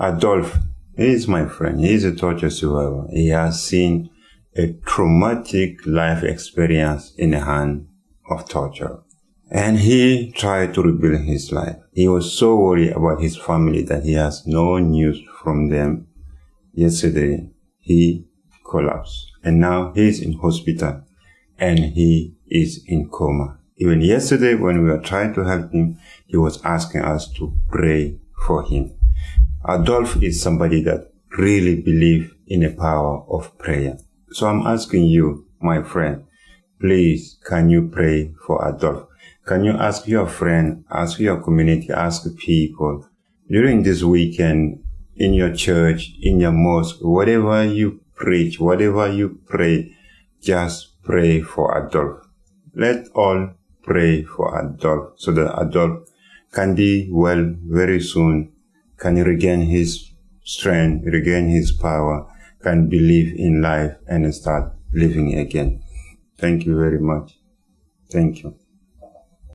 Adolf is my friend. He is a torture survivor. He has seen a traumatic life experience in the hand of torture. And he tried to rebuild his life. He was so worried about his family that he has no news from them. Yesterday, he collapsed. And now he is in hospital and he is in coma. Even yesterday, when we were trying to help him, he was asking us to pray for him. Adolf is somebody that really believe in the power of prayer. So I'm asking you, my friend, please can you pray for Adolf? Can you ask your friend, ask your community, ask people during this weekend in your church, in your mosque, whatever you preach, whatever you pray, just pray for Adolf. Let all pray for Adolf so that Adolf can be well very soon can regain his strength, regain his power, can believe in life and start living again. Thank you very much. Thank you.